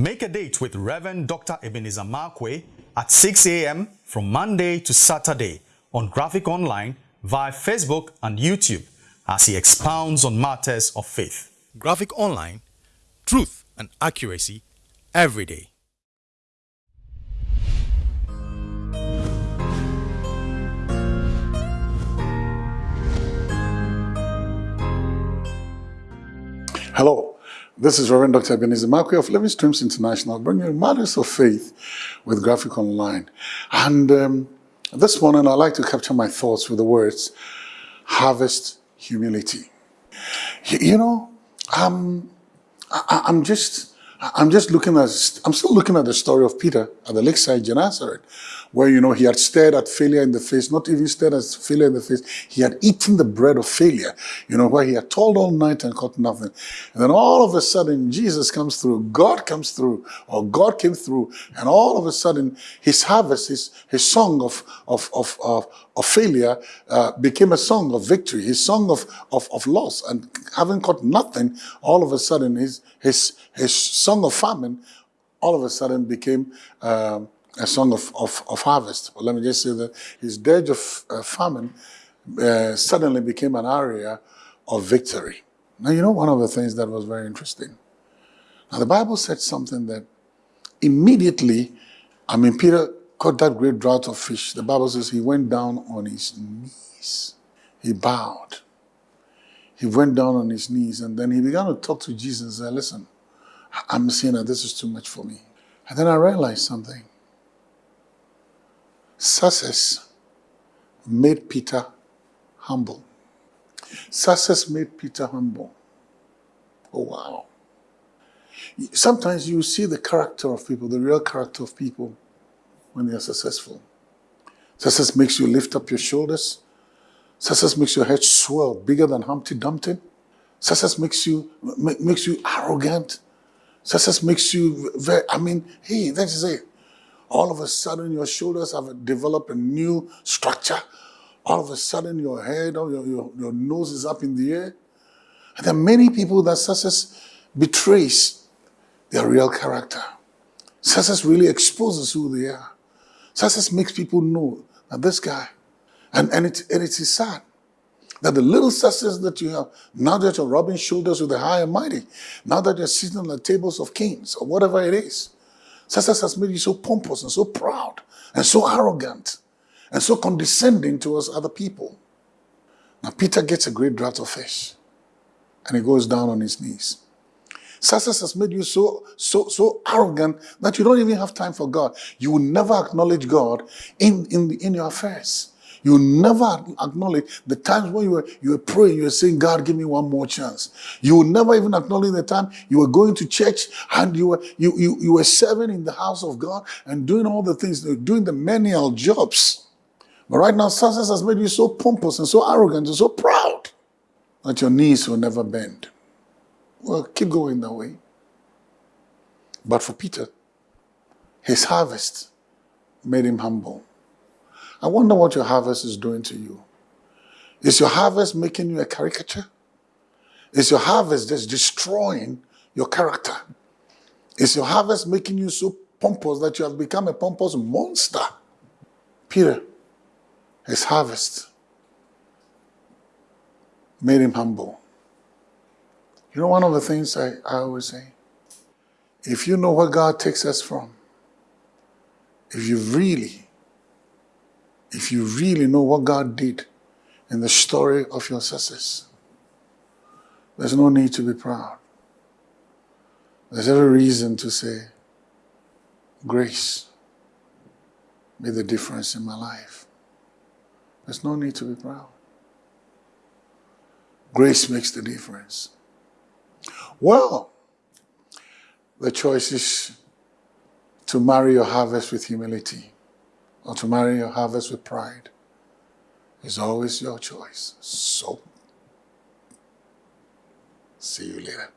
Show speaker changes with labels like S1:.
S1: Make a date with Reverend Dr. Ebenezer Markwei at 6 a.m. from Monday to Saturday on Graphic Online via Facebook and YouTube as he expounds on matters of faith. Graphic Online, truth and accuracy every day.
S2: Hello, this is Reverend Dr. Ebenezer Markwei of Living Streams International, bringing you matters of faith with Graphic Online. And um, this morning, I'd like to capture my thoughts with the words, harvest humility. You know, um, I, I'm just, I'm just looking at, I'm still looking at the story of Peter at the lakeside Gennesaret, where, you know, he had stared at failure in the face, not even stared at failure in the face. He had eaten the bread of failure, you know, where he had toiled all night and caught nothing. And then all of a sudden, Jesus comes through, God comes through, or God came through, and all of a sudden, his harvest, his, his song of, of, of, of, of failure uh, became a song of victory, his song of, of, of loss. And having caught nothing, all of a sudden, his, his, his song of famine all of a sudden became um, a song of, of, of, harvest. But let me just say that his dirge of uh, famine uh, suddenly became an area of victory. Now, you know one of the things that was very interesting? Now, the Bible said something that immediately, I mean, Peter caught that great draught of fish. The Bible says he went down on his knees. He bowed. He went down on his knees and then he began to talk to Jesus and said, listen, I'm seeing that this is too much for me. And then I realized something. Success made Peter humble. Success made Peter humble. Oh, wow. Sometimes you see the character of people, the real character of people, when are successful. Success makes you lift up your shoulders. Success makes your head swell bigger than Humpty Dumpty. Success makes you, makes you arrogant. Success makes you very, I mean, hey, that is it. All of a sudden, your shoulders have developed a new structure. All of a sudden, your head or your, your, your nose is up in the air. And there are many people that success betrays their real character. Success really exposes who they are. Success makes people know that this guy, and, and, it, and it is sad that the little success that you have, now that you're rubbing shoulders with the high and mighty, now that you're sitting on the tables of kings or whatever it is, success has made you so pompous and so proud and so arrogant and so condescending towards other people. Now Peter gets a great draught of fish and he goes down on his knees. Success has made you so, so, so arrogant that you don't even have time for God. You will never acknowledge God in, in, in your affairs. You never acknowledge the times when you were, you were praying, you were saying, God, give me one more chance. You will never even acknowledge the time you were going to church and you were, you, you, you were serving in the house of God and doing all the things, doing the menial jobs. But right now, success has made you so pompous and so arrogant and so proud that your knees will never bend. Well, keep going that way. But for Peter, his harvest made him humble. I wonder what your harvest is doing to you. Is your harvest making you a caricature? Is your harvest just destroying your character? Is your harvest making you so pompous that you have become a pompous monster? Peter, his harvest made him humble. You know one of the things I, I always say? If you know where God takes us from, if you really if you really know what God did in the story of your success, there's no need to be proud. There's every reason to say, grace made the difference in my life. There's no need to be proud. Grace makes the difference. Well, the choice is to marry your harvest with humility or to marry your harvest with pride is always your choice. So, see you later.